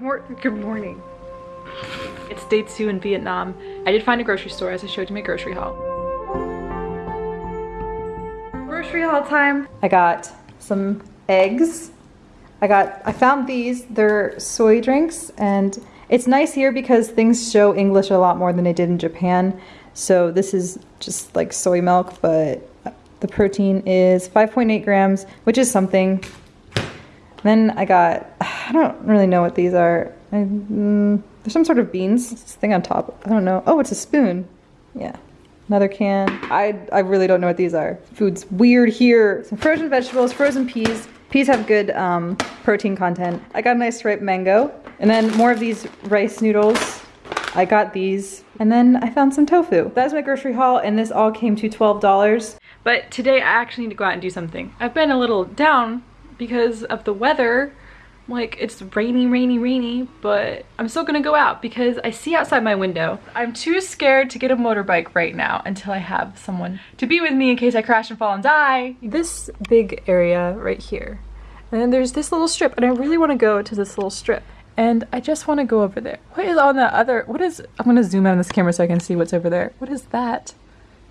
mor good morning. It's day two in Vietnam. I did find a grocery store as I showed you my grocery haul. Grocery haul time. I got some eggs. I got, I found these, they're soy drinks and it's nice here because things show English a lot more than they did in Japan. So this is just like soy milk, but the protein is 5.8 grams, which is something. Then I got, I don't really know what these are. I, mm, there's some sort of beans, this thing on top. I don't know. Oh, it's a spoon. Yeah. Another can. I, I really don't know what these are. Food's weird here. Some frozen vegetables, frozen peas. Peas have good um, protein content. I got a nice ripe mango. And then more of these rice noodles. I got these. And then I found some tofu. That's my grocery haul and this all came to $12. But today I actually need to go out and do something. I've been a little down because of the weather like it's rainy rainy rainy but i'm still gonna go out because i see outside my window. I'm too scared to get a motorbike right now until i have someone to be with me in case i crash and fall and die. This big area right here. And then there's this little strip and i really want to go to this little strip. And i just want to go over there. What is on the other what is i'm gonna zoom out on this camera so i can see what's over there. What is that?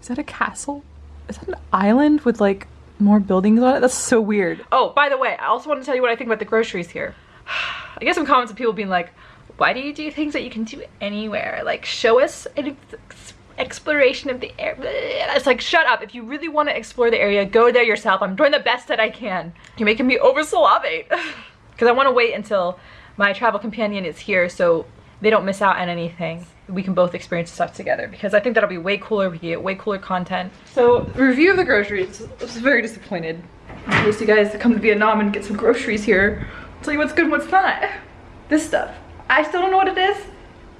Is that a castle? Is that an island with like more buildings on it? That's so weird. Oh, by the way, I also want to tell you what I think about the groceries here. I get some comments of people being like, why do you do things that you can do anywhere? Like, show us an exploration of the area. It's like, shut up. If you really want to explore the area, go there yourself. I'm doing the best that I can. You're making me over salivate. Because I want to wait until my travel companion is here so they don't miss out on anything we can both experience stuff together because I think that'll be way cooler. We get way cooler content. So review of the groceries. I was very disappointed. In case you guys come to Vietnam and get some groceries here, I'll tell you what's good and what's not. This stuff. I still don't know what it is.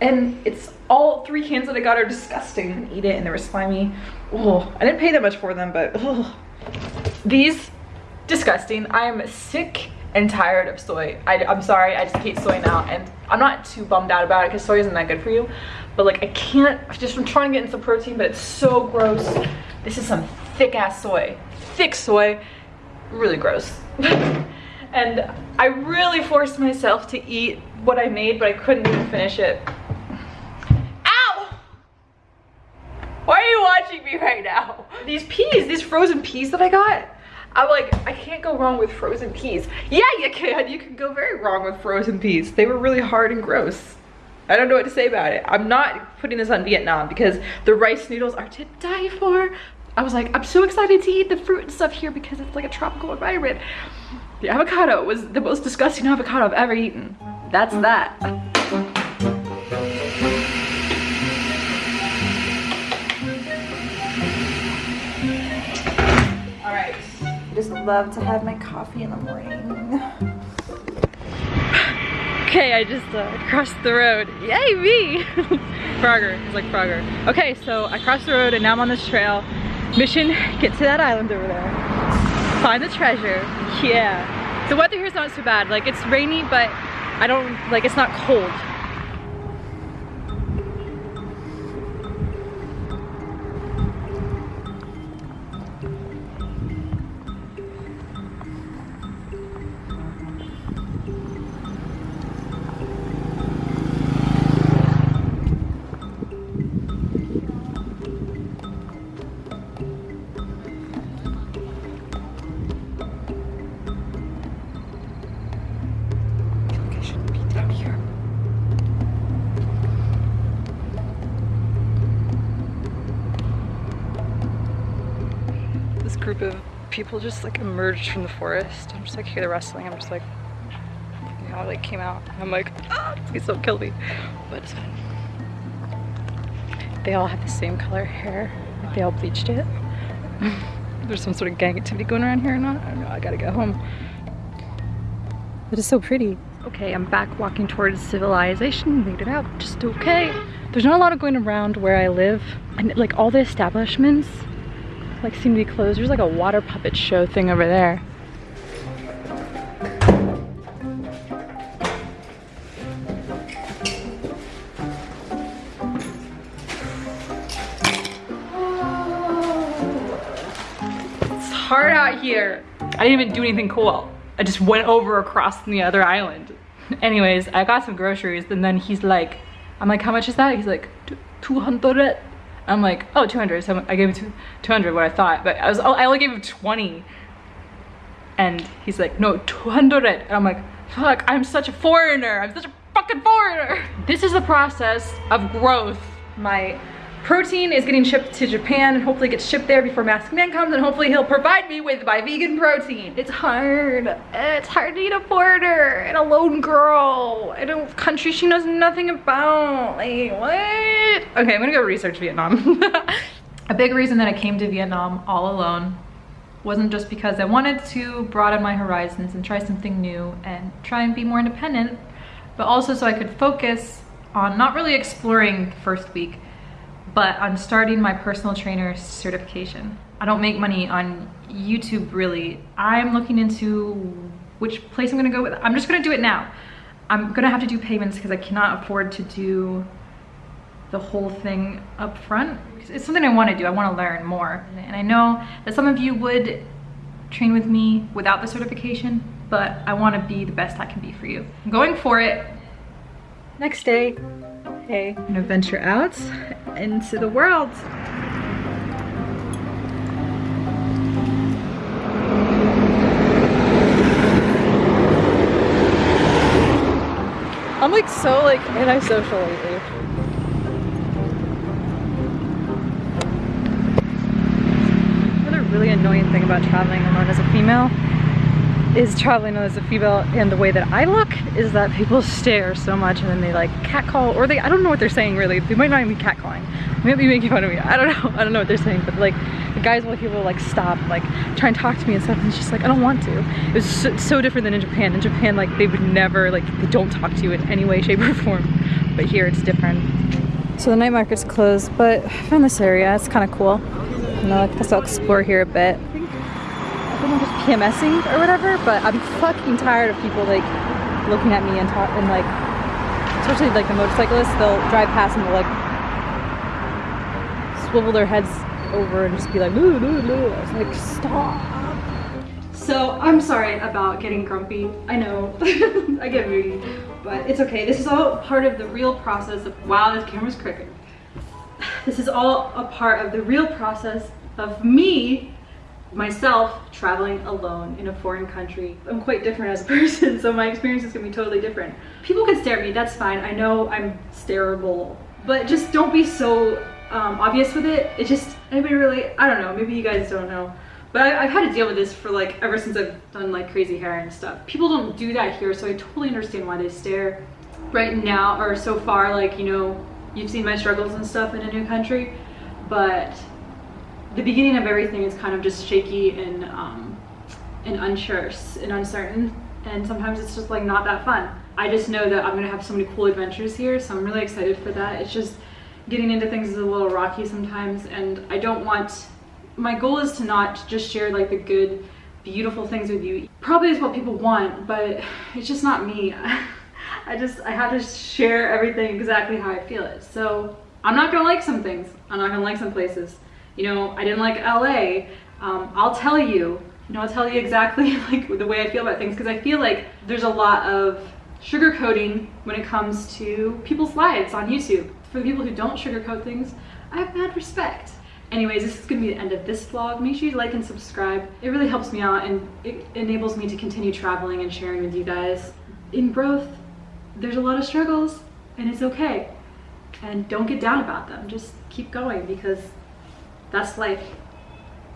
And it's all three cans that I got are disgusting. I eat it and they were slimy. Oh, I didn't pay that much for them, but oh. These, disgusting. I am sick and tired of soy. I, am sorry, I just hate soy now. And I'm not too bummed out about it because soy isn't that good for you. But like I can't, just I'm trying to get into some protein, but it's so gross. This is some thick ass soy. Thick soy, really gross. and I really forced myself to eat what I made, but I couldn't even finish it. Ow! Why are you watching me right now? These peas, these frozen peas that I got, I'm like, I can't go wrong with frozen peas. Yeah, you can. You can go very wrong with frozen peas. They were really hard and gross. I don't know what to say about it. I'm not putting this on Vietnam because the rice noodles are to die for. I was like, I'm so excited to eat the fruit and stuff here because it's like a tropical environment. The avocado was the most disgusting avocado I've ever eaten. That's that. Love to have my coffee in the morning. Okay, I just uh, crossed the road. Yay, me! Frogger, it's like Frogger. Okay, so I crossed the road and now I'm on this trail. Mission, get to that island over there. Find the treasure, yeah. The weather here is not so bad. Like it's rainy, but I don't, like it's not cold. Group of people just like emerged from the forest. I'm just like hear the rustling. I'm just like, you know, like came out. I'm like, ah, please don't kill me. But it's fine. They all have the same color hair. Like they all bleached it. There's some sort of gang activity going around here or not. I don't know. I gotta go home. It is so pretty. Okay, I'm back walking towards civilization. Made it out just okay. There's not a lot of going around where I live. And like all the establishments like seem to be closed. There's like a water puppet show thing over there. It's hard out here. I didn't even do anything cool. I just went over across the other island. Anyways, I got some groceries and then he's like, I'm like, how much is that? He's like, 200. I'm like, oh, 200. So I gave him 200 what I thought, but I was, oh, I only gave him 20. And he's like, no, 200. And I'm like, fuck, I'm such a foreigner. I'm such a fucking foreigner. This is the process of growth. My protein is getting shipped to Japan and hopefully gets shipped there before Mask Man comes and hopefully he'll provide me with my vegan protein. It's hard. It's hard to eat a foreigner and a lone girl in a country she knows nothing about. Like, what? Okay, I'm gonna go research Vietnam. a big reason that I came to Vietnam all alone wasn't just because I wanted to broaden my horizons and try something new and try and be more independent, but also so I could focus on not really exploring the first week, but I'm starting my personal trainer certification. I don't make money on YouTube really. I'm looking into which place I'm gonna go with. I'm just gonna do it now. I'm gonna have to do payments because I cannot afford to do the whole thing up front. It's something I wanna do, I wanna learn more. And I know that some of you would train with me without the certification, but I wanna be the best I can be for you. I'm going for it. Next day, hey, I'm gonna venture out into the world. I'm like so like antisocial lately. Another really annoying thing about traveling alone as a female is traveling as a female and the way that I look is that people stare so much and then they like catcall or they I don't know what they're saying really. They might not even be catcalling. Maybe making fun of me. I don't know. I don't know what they're saying but like the guys will people like stop like try and talk to me and stuff and it's just like I don't want to. It was so, so different than in Japan. In Japan like they would never like they don't talk to you in any way shape or form. But here it's different. So the night market's closed but I found this area. It's kind of cool I guess I'll explore here a bit I'm just PMSing or whatever, but I'm fucking tired of people like looking at me and talk and like, especially like the motorcyclists, they'll drive past and they'll like swivel their heads over and just be like, ooh, ooh, ooh. I was like, stop. So I'm sorry about getting grumpy. I know, I get moody, but it's okay. This is all part of the real process of, wow, this camera's crooked. This is all a part of the real process of me myself traveling alone in a foreign country. I'm quite different as a person, so my experience is gonna be totally different. People can stare at me, that's fine. I know I'm stareable, but just don't be so um, obvious with it. It just, anybody really, I don't know, maybe you guys don't know. But I, have had to deal with this for like, ever since I've done like crazy hair and stuff. People don't do that here, so I totally understand why they stare. Right now, or so far, like, you know, you've seen my struggles and stuff in a new country, but the beginning of everything is kind of just shaky and um, and unsure and uncertain and sometimes it's just like not that fun. I just know that I'm gonna have so many cool adventures here so I'm really excited for that. It's just getting into things is a little rocky sometimes and I don't want, my goal is to not just share like the good beautiful things with you. Probably is what people want but it's just not me. I just, I have to share everything exactly how I feel it. So I'm not gonna like some things. I'm not gonna like some places you know, I didn't like LA. Um, I'll tell you, you know, I'll tell you exactly like the way I feel about things because I feel like there's a lot of sugarcoating when it comes to people's lives on YouTube. For the people who don't sugarcoat things, I have mad respect. Anyways, this is gonna be the end of this vlog. Make sure you like and subscribe. It really helps me out and it enables me to continue traveling and sharing with you guys. In growth, there's a lot of struggles and it's okay. And don't get down about them. Just keep going because that's life.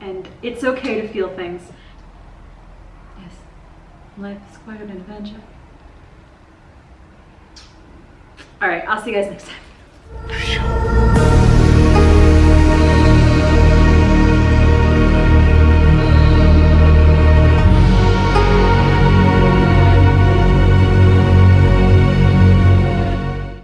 And it's okay to feel things. Yes, life is quite an adventure. All right, I'll see you guys next time.